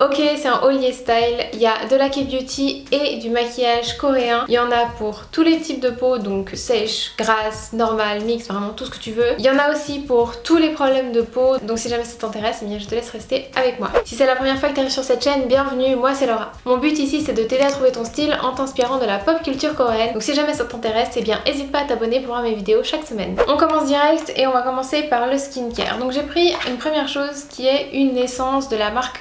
Ok, c'est un holier style, il y a de la K-beauty et du maquillage coréen. Il y en a pour tous les types de peau, donc sèche, grasse, normale, mix, vraiment tout ce que tu veux. Il y en a aussi pour tous les problèmes de peau, donc si jamais ça t'intéresse, eh bien je te laisse rester avec moi. Si c'est la première fois que tu arrives sur cette chaîne, bienvenue, moi c'est Laura. Mon but ici c'est de t'aider à trouver ton style en t'inspirant de la pop culture coréenne. Donc si jamais ça t'intéresse, eh bien n'hésite pas à t'abonner pour voir mes vidéos chaque semaine. On commence direct et on va commencer par le skincare. Donc j'ai pris une première chose qui est une essence de la marque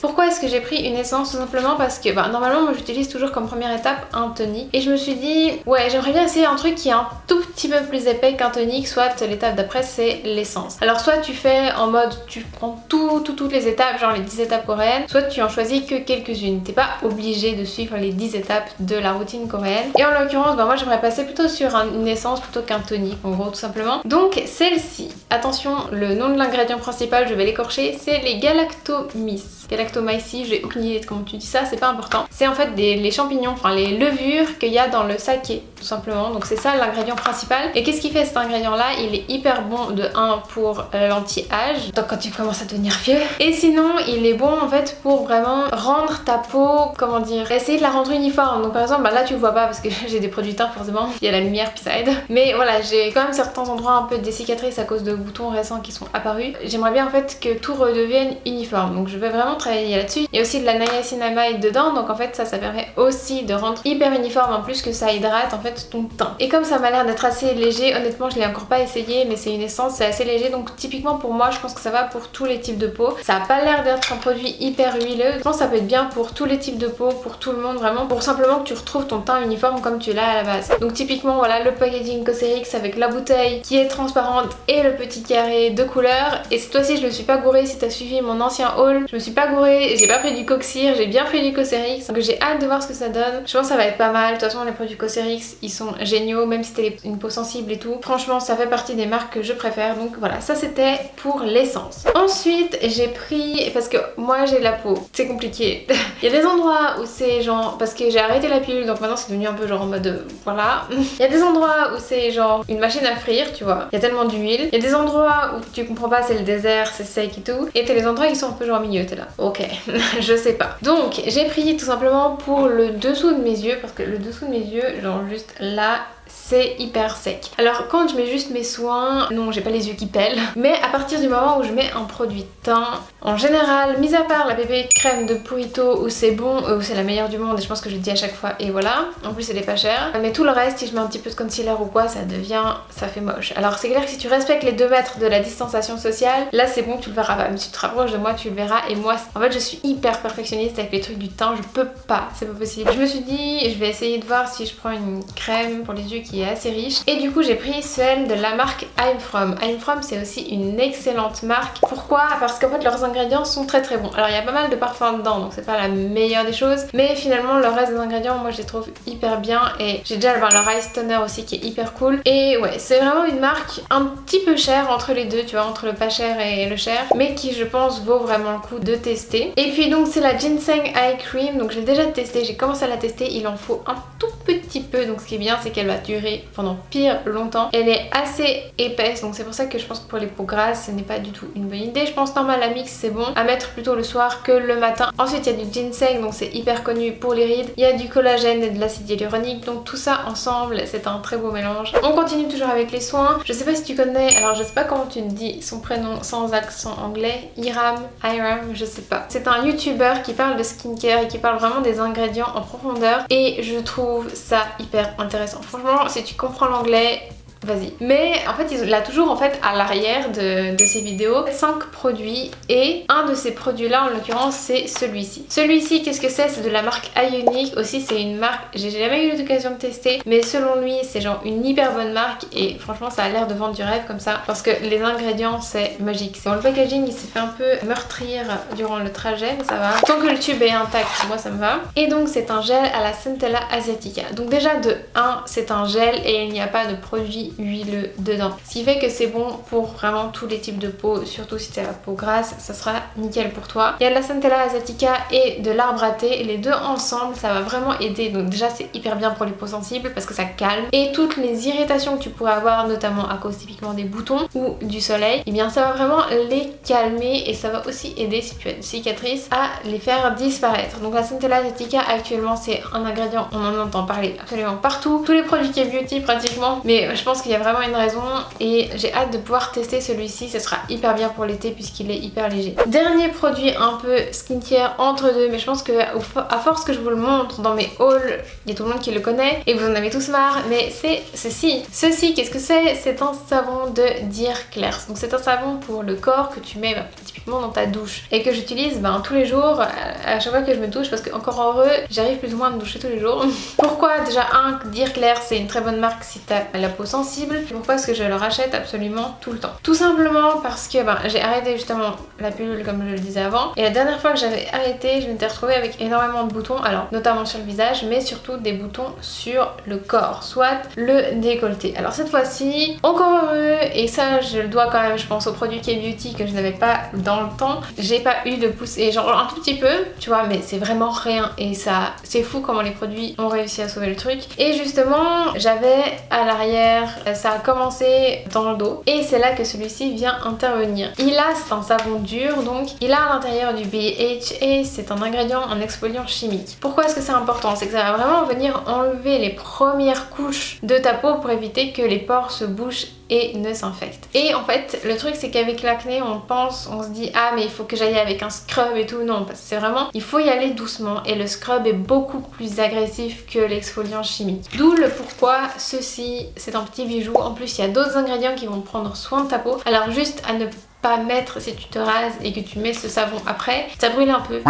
pourquoi est-ce que j'ai pris une essence Tout simplement parce que bah, normalement moi j'utilise toujours comme première étape un tonique et je me suis dit ouais j'aimerais bien essayer un truc qui est un tout petit peu plus épais qu'un tonique soit l'étape d'après c'est l'essence. Alors soit tu fais en mode tu prends tout, toutes les étapes genre les 10 étapes coréennes soit tu en choisis que quelques-unes. T'es pas obligé de suivre les 10 étapes de la routine coréenne et en l'occurrence bah, moi j'aimerais passer plutôt sur une essence plutôt qu'un tonique en gros tout simplement. Donc celle-ci, attention le nom de l'ingrédient principal je vais l'écorcher c'est les Galactomys. Galactomyces, j'ai aucune idée de comment tu dis ça, c'est pas important. C'est en fait des, les champignons, enfin les levures qu'il y a dans le saké tout simplement. Donc c'est ça l'ingrédient principal. Et qu'est-ce qui fait cet ingrédient là Il est hyper bon de 1 pour l'anti-âge, donc quand tu commences à devenir vieux. Et sinon il est bon en fait pour vraiment rendre ta peau, comment dire, essayer de la rendre uniforme. Donc par exemple bah, là tu le vois pas parce que j'ai des produits teints forcément, il y a la lumière puis ça aide. Mais voilà j'ai quand même certains endroits un peu des cicatrices à cause de boutons récents qui sont apparus. J'aimerais bien en fait que tout redevienne uniforme. Donc je vais vraiment travailler là-dessus. Il y a aussi de la niacinamide dedans donc en fait ça ça permet aussi de rendre hyper uniforme en plus que ça hydrate en fait ton teint. Et comme ça m'a l'air d'être assez léger, honnêtement je l'ai encore pas essayé mais c'est une essence, c'est assez léger donc typiquement pour moi je pense que ça va pour tous les types de peau. Ça a pas l'air d'être un produit hyper huileux, je pense que ça peut être bien pour tous les types de peau, pour tout le monde vraiment, pour simplement que tu retrouves ton teint uniforme comme tu l'as à la base. Donc typiquement voilà le packaging Cosrx avec la bouteille qui est transparente et le petit carré de couleur et cette fois-ci je ne suis pas gourée si t'as suivi mon ancien haul, je me suis pas gourée, j'ai pas pris du Coxir, j'ai bien pris du Cosrx donc j'ai hâte de voir ce que ça donne. Je pense que ça va être pas mal, de toute façon les produits Cosrx ils sont géniaux même si t'as une peau sensible et tout. Franchement ça fait partie des marques que je préfère donc voilà ça c'était pour l'essence. Ensuite j'ai pris, parce que moi j'ai la peau, c'est compliqué. Il y a des endroits où c'est genre, parce que j'ai arrêté la pilule donc maintenant c'est devenu un peu genre en mode euh, voilà. Il y a des endroits où c'est genre une machine à frire tu vois, il y a tellement d'huile. Il y a des endroits où tu comprends pas c'est le désert, c'est sec et tout. Et t'as les endroits qui sont un peu genre au milieu, t'es là. Ok, je sais pas. Donc j'ai pris tout simplement pour le dessous de mes yeux parce que le dessous de mes yeux, genre juste là c'est hyper sec. Alors quand je mets juste mes soins, non j'ai pas les yeux qui pèlent, mais à partir du moment où je mets un produit teint, en général, mis à part la bébé crème de Purito où c'est bon, où c'est la meilleure du monde et je pense que je le dis à chaque fois et voilà, en plus elle est pas chère, mais tout le reste si je mets un petit peu de concealer ou quoi ça devient, ça fait moche. Alors c'est clair que si tu respectes les 2 mètres de la distanciation sociale, là c'est bon tu le verras pas, mais si tu te rapproches de moi tu le verras et moi en fait je suis hyper perfectionniste avec les trucs du teint, je peux pas, c'est pas possible. Je me suis dit je vais essayer de voir si je prends une crème pour les yeux qui est assez riche. Et du coup j'ai pris celle de la marque I'm From. I'm From c'est aussi une excellente marque. Pourquoi? Parce qu'en fait leurs ingrédients sont très très bons. Alors il y a pas mal de parfums dedans donc c'est pas la meilleure des choses. Mais finalement le reste des ingrédients moi je les trouve hyper bien. Et j'ai déjà leur Ice Toner aussi qui est hyper cool. Et ouais c'est vraiment une marque un petit peu chère entre les deux tu vois entre le pas cher et le cher. Mais qui je pense vaut vraiment le coup de tester. Et puis donc c'est la Ginseng Eye Cream. Donc j'ai déjà testé, j'ai commencé à la tester. Il en faut un tout petit peu. Donc ce qui est bien c'est qu'elle va durer pendant pire longtemps. Elle est assez épaisse donc c'est pour ça que je pense que pour les peaux grasses ce n'est pas du tout une bonne idée. Je pense normal la mix c'est bon à mettre plutôt le soir que le matin. Ensuite il y a du ginseng donc c'est hyper connu pour les rides. Il y a du collagène et de l'acide hyaluronique donc tout ça ensemble c'est un très beau mélange. On continue toujours avec les soins. Je sais pas si tu connais, alors je sais pas comment tu dis son prénom sans accent anglais. Iram, Iram, je sais pas. C'est un youtuber qui parle de skincare et qui parle vraiment des ingrédients en profondeur et je trouve ça hyper intéressant. Franchement si tu comprends l'anglais, vas-y. Mais en fait il a toujours en fait à l'arrière de, ses vidéos 5 produits et un de ces produits là en l'occurrence c'est celui-ci. Celui-ci qu'est-ce que c'est? C'est de la marque Ionic aussi c'est une marque j'ai jamais eu l'occasion de tester mais selon lui c'est genre une hyper bonne marque et franchement ça a l'air de vendre du rêve comme ça parce que les ingrédients c'est magique. Bon le packaging il s'est fait un peu meurtrir durant le trajet mais ça va. Tant que le tube est intact moi ça me va. Et donc c'est un gel à la Centella Asiatica. Donc déjà de 1 c'est un gel et il n'y a pas de produit huileux dedans. Ce qui fait que c'est bon pour vraiment tous les types de peau, surtout si tu as la peau grasse, ça sera nickel pour toi. Il y a de la Centella asiatica et de l'arbre à thé, les deux ensemble ça va vraiment aider. Donc déjà c'est hyper bien pour les peaux sensibles parce que ça calme. Et toutes les irritations que tu pourrais avoir, notamment à cause typiquement des boutons ou du soleil, et eh bien ça va vraiment les calmer et ça va aussi aider si tu as une cicatrice à les faire disparaître. Donc la Centella asiatica actuellement c'est un ingrédient, on en entend parler absolument partout. Tous les produits qui beauty pratiquement, mais je pense qu'il y a vraiment une raison et j'ai hâte de pouvoir tester celui-ci. Ce sera hyper bien pour l'été puisqu'il est hyper léger. Dernier produit un peu skincare entre deux, mais je pense que à force que je vous le montre dans mes hauls, il y a tout le monde qui le connaît et vous en avez tous marre, mais c'est ceci. Ceci, qu'est-ce que c'est? C'est un savon de Dear Claire. Donc c'est un savon pour le corps que tu mets bah, typiquement dans ta douche et que j'utilise ben, tous les jours à chaque fois que je me touche parce que encore heureux, j'arrive plus ou moins à me doucher tous les jours. Pourquoi? Déjà un, Dear Claire c'est une très bonne marque si t'as la peau sensible. Pourquoi est-ce que je le rachète absolument tout le temps. Tout simplement parce que ben, j'ai arrêté justement la pilule comme je le disais avant. Et la dernière fois que j'avais arrêté je m'étais retrouvée avec énormément de boutons. Alors notamment sur le visage mais surtout des boutons sur le corps soit le décolleté. Alors cette fois-ci encore heureux. Et ça je le dois quand même je pense au produit K-Beauty que je n'avais pas dans le temps. J'ai pas eu de poussée genre un tout petit peu tu vois mais c'est vraiment rien. Et ça c'est fou comment les produits ont réussi à sauver le truc. Et justement j'avais à l'arrière ça a commencé dans le dos et c'est là que celui-ci vient intervenir. Il a, c'est un savon dur donc il a à l'intérieur du BHA, c'est un ingrédient en exfoliant chimique. Pourquoi est-ce que c'est important? C'est que ça va vraiment venir enlever les premières couches de ta peau pour éviter que les pores se bouchent et ne s'infectent. Et en fait, le truc c'est qu'avec l'acné, on pense, on se dit ah mais il faut que j'aille avec un scrub et tout. Non, parce que c'est vraiment, il faut y aller doucement et le scrub est beaucoup plus agressif que l'exfoliant chimique. D'où le pourquoi ceci, c'est un petit bijou. En plus, il y a d'autres ingrédients qui vont prendre soin de ta peau. Alors juste à ne pas mettre si tu te rases et que tu mets ce savon après, ça brûle un peu.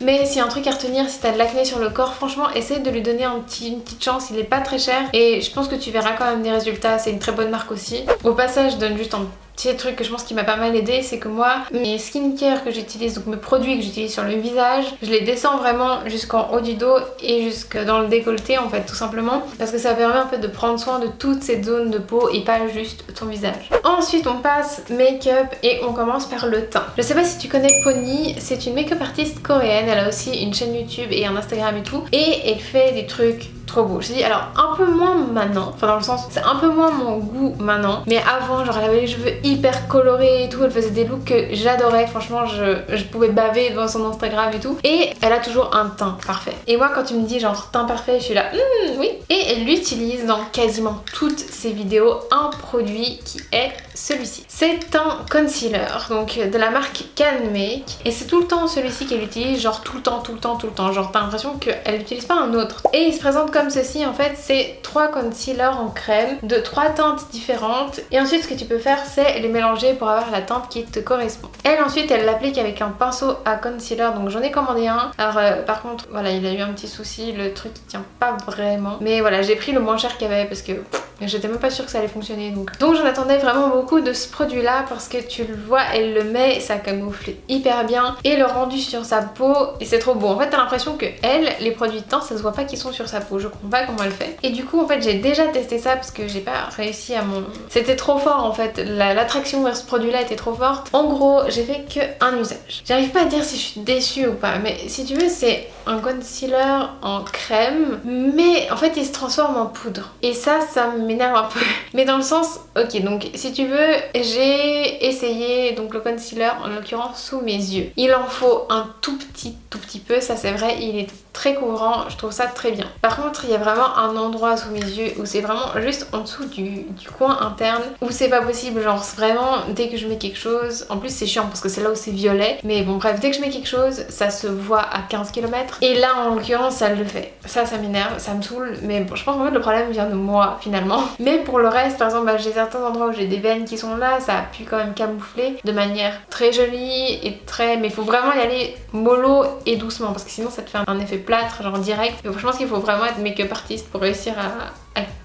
Mais a un truc à retenir, si t'as de l'acné sur le corps, franchement, essaye de lui donner une petite chance. Il est pas très cher et je pense que tu verras quand même des résultats. C'est une très bonne marque aussi. Au passage, je donne juste un petit truc que je pense qui m'a pas mal aidé, c'est que moi, mes skincare que j'utilise, donc mes produits que j'utilise sur le visage, je les descends vraiment jusqu'en haut du dos et jusque dans le décolleté en fait, tout simplement. Parce que ça permet en fait de prendre soin de toutes ces zones de peau et pas juste ton visage. Ensuite, on passe make-up et on commence par le teint. Je sais pas si tu connais Pony, c'est une make-up artiste coréenne, elle a aussi une chaîne YouTube et un Instagram et tout. Et elle fait des trucs trop beau. Je dis alors un peu moins maintenant, enfin dans le sens c'est un peu moins mon goût maintenant, mais avant genre elle avait les cheveux hyper colorés et tout, elle faisait des looks que j'adorais, franchement je, pouvais baver devant son Instagram et tout. Et elle a toujours un teint parfait. Et moi quand tu me dis genre teint parfait, je suis là, hmm, oui. Et elle utilise dans quasiment toutes ses vidéos un produit qui est celui-ci. C'est un concealer, donc de la marque Can Make. Et c'est tout le temps celui-ci qu'elle utilise, genre tout le temps, tout le temps, tout le temps. Genre t'as l'impression qu'elle n'utilise pas un autre. Et il se présente comme ceci en fait, c'est trois concealers en crème de trois teintes différentes. Et ensuite ce que tu peux faire c'est les mélanger pour avoir la teinte qui te correspond. Elle ensuite elle l'applique avec un pinceau à concealer, donc j'en ai commandé un. Alors euh, par contre voilà il a eu un petit souci, le truc il tient pas vraiment. Mais voilà j'ai pris le moins cher qu'il y avait parce que j'étais même pas sûre que ça allait fonctionner donc. Donc j'en attendais vraiment beaucoup de ce produit là parce que tu le vois elle le met, ça camoufle hyper bien et le rendu sur sa peau et c'est trop beau. En fait t'as l'impression que elle, les produits de teint ça se voit pas qu'ils sont sur sa peau je comprends pas comment elle fait. Et du coup en fait j'ai déjà testé ça parce que j'ai pas réussi à mon... C'était trop fort en fait, l'attraction vers ce produit là était trop forte. En gros j'ai fait que un usage. J'arrive pas à dire si je suis déçue ou pas mais si tu veux c'est un concealer en crème mais en fait il se transforme en poudre. Et ça ça m'énerve un peu. Mais dans le sens, ok donc si tu veux j'ai essayé donc le concealer en l'occurrence sous mes yeux. Il en faut un tout petit tout petit peu, ça c'est vrai, il est très couvrant, je trouve ça très bien. Par contre il y a vraiment un endroit sous mes yeux où c'est vraiment juste en dessous du, coin interne où c'est pas possible, genre vraiment dès que je mets quelque chose, en plus c'est chiant parce que c'est là où c'est violet, mais bon bref dès que je mets quelque chose ça se voit à 15 km et là en l'occurrence ça le fait. Ça ça m'énerve, ça me saoule, mais bon je pense en fait le problème vient de moi finalement. Mais pour le reste par exemple bah, j'ai certains endroits où j'ai des veines qui sont là, ça a pu quand même camoufler de manière très jolie et très... mais il faut vraiment y aller mollo et doucement parce que sinon ça te fait un effet plâtre genre direct. Donc, je pense qu'il faut vraiment être make-up artiste pour réussir à,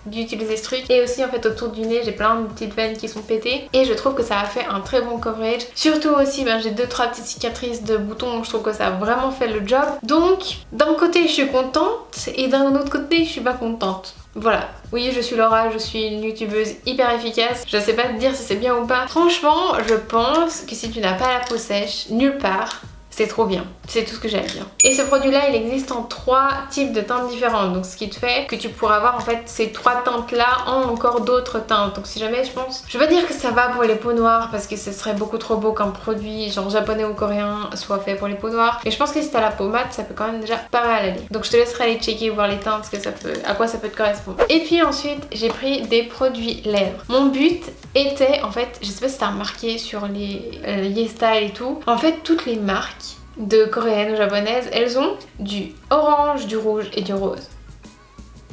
d'utiliser ce truc. Et aussi en fait autour du nez j'ai plein de petites veines qui sont pétées. Et je trouve que ça a fait un très bon coverage. Surtout aussi ben, j'ai deux trois petites cicatrices de boutons. Je trouve que ça a vraiment fait le job. Donc d'un côté je suis contente. Et d'un autre côté je suis pas contente. Voilà, oui je suis Laura, je suis une youtubeuse hyper efficace, je sais pas te dire si c'est bien ou pas. Franchement, je pense que si tu n'as pas la peau sèche, nulle part, c'est trop bien. C'est tout ce que j'ai à dire. Et ce produit là il existe en trois types de teintes différentes. Donc ce qui te fait que tu pourras avoir en fait ces trois teintes là en encore d'autres teintes. Donc si jamais je pense je pas dire que ça va pour les peaux noires parce que ce serait beaucoup trop beau qu'un produit genre japonais ou coréen soit fait pour les peaux noires. Mais je pense que si t'as la peau mate ça peut quand même déjà pas mal aller. Donc je te laisserai aller checker voir les teintes que ça peut à quoi ça peut te correspondre. Et puis ensuite j'ai pris des produits lèvres. Mon but était en fait je sais pas si t'as remarqué sur les, euh, les style et tout en fait toutes les marques de coréennes ou japonaises, elles ont du orange, du rouge et du rose.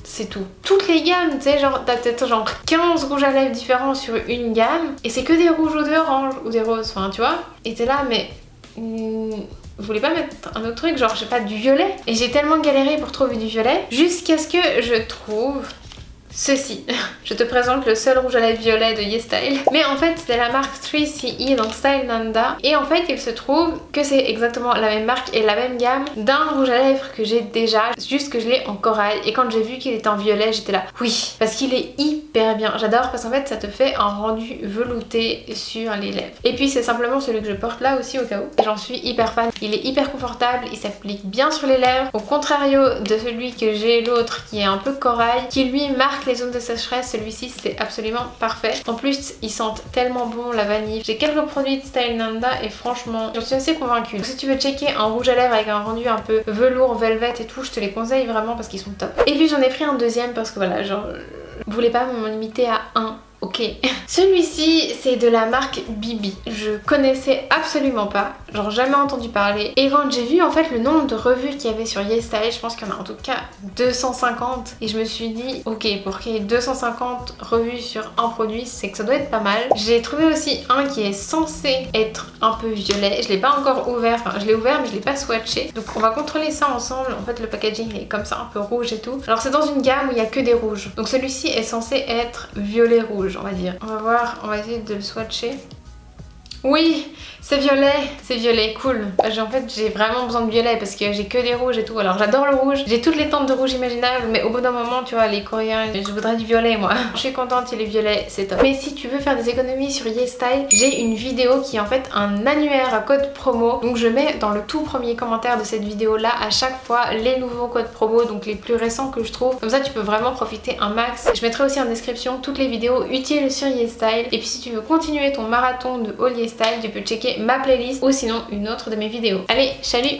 C'est tout. Toutes les gammes, tu sais, genre, t'as peut-être genre 15 rouges à lèvres différents sur une gamme, et c'est que des rouges ou des oranges ou des roses, enfin, tu vois. Et t'es là, mais... Hmm, vous voulez pas mettre un autre truc, genre, je sais pas, du violet Et j'ai tellement galéré pour trouver du violet, jusqu'à ce que je trouve ceci. Je te présente le seul rouge à lèvres violet de YesStyle. Mais en fait c'est la marque 3CE donc Style Nanda. Et en fait il se trouve que c'est exactement la même marque et la même gamme d'un rouge à lèvres que j'ai déjà. Juste que je l'ai en corail. Et quand j'ai vu qu'il était en violet j'étais là oui parce qu'il est hyper bien. J'adore parce qu'en fait ça te fait un rendu velouté sur les lèvres. Et puis c'est simplement celui que je porte là aussi au cas où. J'en suis hyper fan. Il est hyper confortable, il s'applique bien sur les lèvres. Au contrario de celui que j'ai l'autre qui est un peu corail qui lui marque les zones de sécheresse, celui-ci c'est absolument parfait. En plus, ils sentent tellement bon la vanille. J'ai quelques produits de Style Nanda et franchement, je suis assez convaincue. si tu veux checker un rouge à lèvres avec un rendu un peu velours, velvet et tout, je te les conseille vraiment parce qu'ils sont top. Et puis j'en ai pris un deuxième parce que voilà, genre, je voulais pas me limiter à un Ok. Celui-ci, c'est de la marque Bibi. Je connaissais absolument pas, genre jamais entendu parler. Et quand j'ai vu en fait le nombre de revues qu'il y avait sur YesStyle, je pense qu'il y en a en tout cas 250. Et je me suis dit, ok, pour qu'il y ait 250 revues sur un produit, c'est que ça doit être pas mal. J'ai trouvé aussi un qui est censé être un peu violet. Je l'ai pas encore ouvert, enfin je l'ai ouvert mais je l'ai pas swatché. Donc on va contrôler ça ensemble. En fait le packaging est comme ça, un peu rouge et tout. Alors c'est dans une gamme où il y a que des rouges. Donc celui-ci est censé être violet-rouge on va dire. On va voir, on va essayer de le swatcher. Oui, c'est violet, c'est violet, cool. En fait, j'ai vraiment besoin de violet parce que j'ai que des rouges et tout. Alors j'adore le rouge, j'ai toutes les teintes de rouge imaginables, mais au bout d'un moment, tu vois, les coréens, je voudrais du violet moi. Je suis contente, il est violet, c'est top. Mais si tu veux faire des économies sur YesStyle, j'ai une vidéo qui est en fait un annuaire à code promo. Donc je mets dans le tout premier commentaire de cette vidéo là à chaque fois les nouveaux codes promo, donc les plus récents que je trouve. Comme ça, tu peux vraiment profiter un max. Je mettrai aussi en description toutes les vidéos utiles sur YesStyle. Et puis si tu veux continuer ton marathon de haul YesStyle, tu peux checker ma playlist ou sinon une autre de mes vidéos. Allez, salut